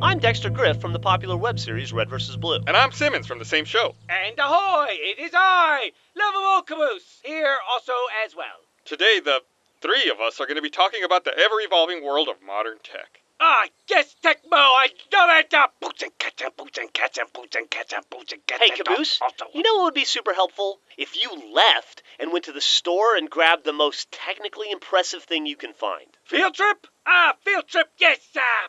Hi, I'm Dexter Grif from the popular web series Red vs. Blue. And I'm Simmons from the same show. And ahoy! It is I, Lovable Caboose, here also as well. Today, the three of us are going to be talking about the ever evolving world of modern tech. Ah, yes, techno, I love it! Uh, boots and cats and boots and cats and boots and cats and boots and cats Hey, Caboose, also- you know what would be super helpful? If you left and went to the store and grabbed the most technically impressive thing you can find. Field trip? Ah, field trip, yes, ah!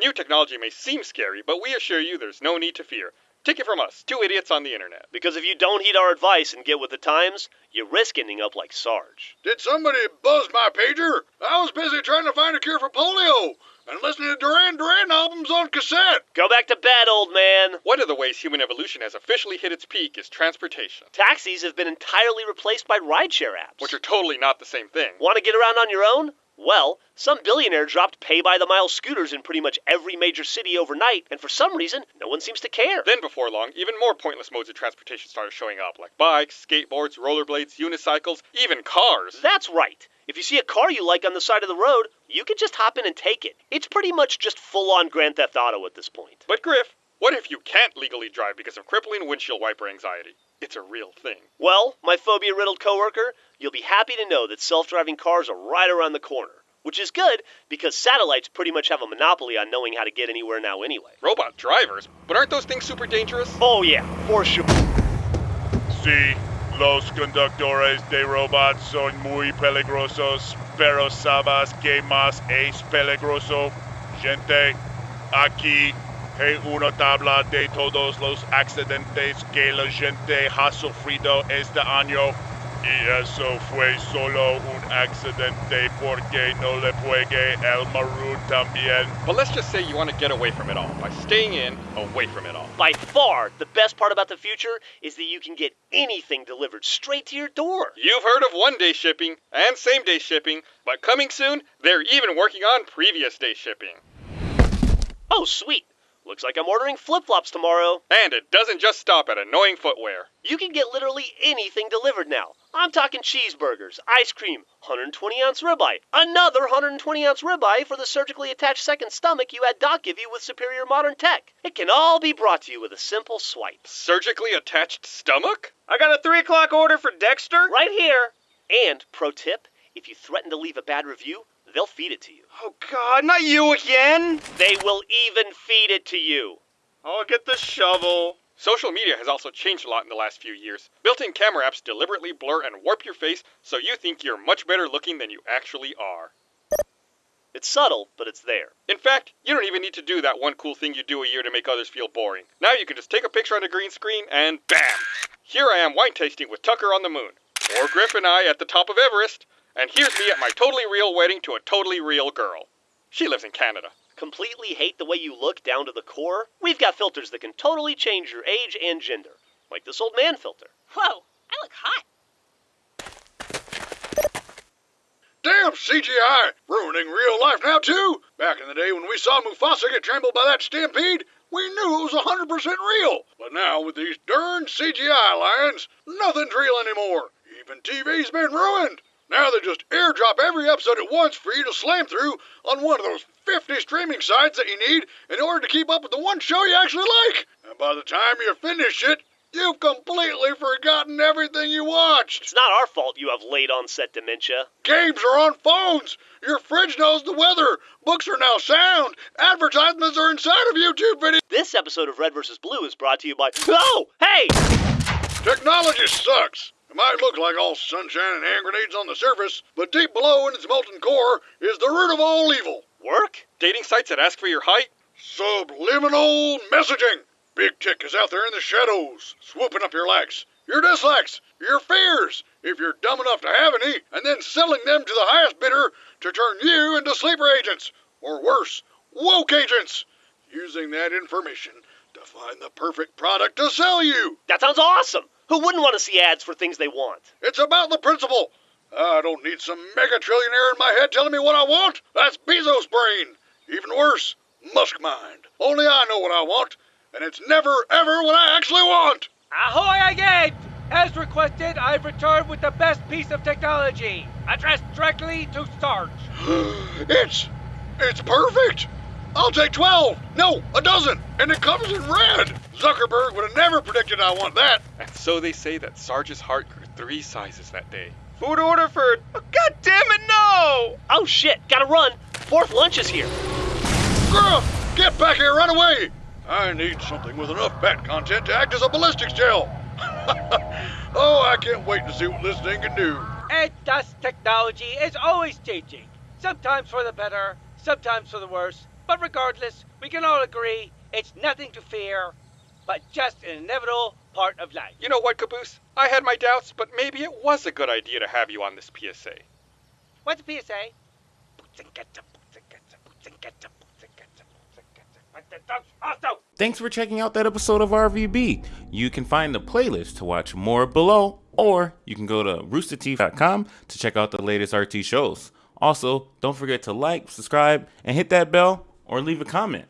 New technology may seem scary, but we assure you there's no need to fear. Take it from us, two idiots on the internet. Because if you don't heed our advice and get with the times, you risk ending up like Sarge. Did somebody buzz my pager? I was busy trying to find a cure for polio and listening to Duran Duran albums on cassette. Go back to bed, old man. One of the ways human evolution has officially hit its peak is transportation, Taxis have been entirely replaced by rideshare apps. which are totally not the same thing. Want to get around on your own? Well, some billionaire dropped pay by the mile scooters in pretty much every major city overnight, and for some reason, no one seems to care. Then, before long, even more pointless modes of transportation started showing up, like bikes, skateboards, rollerblades, unicycles, even cars. That's right. If you see a car you like on the side of the road, you can just hop in and take it. It's pretty much just full on Grand Theft Auto at this point. But Grif, what if you can't legally drive because of crippling windshield wiper anxiety? It's a real thing. Well, my phobia riddled coworker, you'll be happy to know that self driving cars are right around the corner. Which is good because satellites pretty much have a monopoly on knowing how to get anywhere now anyway. Robot drivers? But aren't those things super dangerous? Oh, yeah, for sure. Sí, los conductores de robots son muy peligrosos, pero sabes que más es peligroso? Gente, aquí hay una tabla de todos los accidentes que la gente ha sufrido este año. Y eso fue solo un accidente porque no le pegué el maroon también. But let's just say you want to get away from it all by staying in, away from it all. By far, the best part about the future is that you can get anything delivered straight to your door. You've heard of one day shipping and same day shipping, but coming soon, they're even working on previous day shipping. Oh, sweet. Looks like I'm ordering flip flops tomorrow. And it doesn't just stop at annoying footwear. You can get literally anything delivered now. I'm talking cheeseburgers, ice cream, 120 ounce ribeye, another 120 ounce ribeye for the surgically attached second stomach you had Doc give you with superior modern tech. It can all be brought to you with a simple swipe. Surgically attached stomach? I got a 3 o'clock order for Dexter. Right here. And, pro tip, if you threaten to leave a bad review, they'll feed it to you. Oh, God, not you again. They will even feed it to you. I'll get the shovel. Social media has also changed a lot in the last few years. Built in camera apps deliberately blur and warp your face so you think you're much better looking than you actually are. It's subtle, but it's there. In fact, you don't even need to do that one cool thing you do a year to make others feel boring. Now you can just take a picture on a green screen and bam! Here I am wine tasting with Tucker on the moon. Or Grif and I at the top of Everest. And here's me at my totally real wedding to a totally real girl. She lives in Canada. Completely hate the way you look down to the core? We've got filters that can totally change your age and gender. Like this old man filter. Whoa, I look hot. Damn CGI, ruining real life now too. Back in the day when we saw Mufasa get trampled by that stampede, we knew it was 100% real. But now with these darn CGI lions, nothing's real anymore. Even TV's been ruined. Now they just airdrop every episode at once for you to slam through on one of those 50 streaming sites that you need in order to keep up with the one show you actually like. And by the time you finish it, you've completely forgotten everything you watched. It's not our fault you have late onset dementia. Games are on phones. Your fridge knows the weather. Books are now sound. Advertisements are inside of YouTube videos. This episode of Red vs. Blue is brought to you by. Oh! Hey! Technology sucks. It might look like all sunshine and hand grenades on the surface, but deep below in its molten core is the root of all evil. Work? Dating sites that ask for your height? Subliminal messaging. Big Tick is out there in the shadows, swooping up your likes, your dislikes, your fears, if you're dumb enough to have any, and then selling them to the highest bidder to turn you into sleeper agents, or worse, woke agents, using that information to find the perfect product to sell you. That sounds awesome! Who wouldn't want to see ads for things they want? It's about the principle. I don't need some mega trillionaire in my head telling me what I want. That's Bezos' brain. Even worse, Musk mind. Only I know what I want, and it's never ever what I actually want. Ahoy again! As requested, I've returned with the best piece of technology, addressed directly to Sarge. it's It's perfect! I'll take 12! No, a dozen! And it comes in red! Zuckerberg would have never predicted I want that! And so they say that Sarge's heart grew three sizes that day. Food order for. Oh, God damn it, no! Oh shit, gotta run. Fourth lunch is here. Gruff! Get back here right away! I need something with enough fat content to act as a ballistics gel! oh, I can't wait to see what this thing can do. And thus technology is always changing. Sometimes for the better, sometimes for the worse. But regardless, we can all agree it's nothing to fear, but just an inevitable part of life. You know what, Caboose? I had my doubts, but maybe it was a good idea to have you on this PSA. What's a PSA? Boots and ketchup, boots boots and ketchup, boots boots and ketchup. But the dogs also. Thanks for checking out that episode of RVB. You can find the playlist to watch more below, or you can go to roosterteeth.com to check out the latest RT shows. Also, don't forget to like, subscribe, and hit that bell or leave a comment.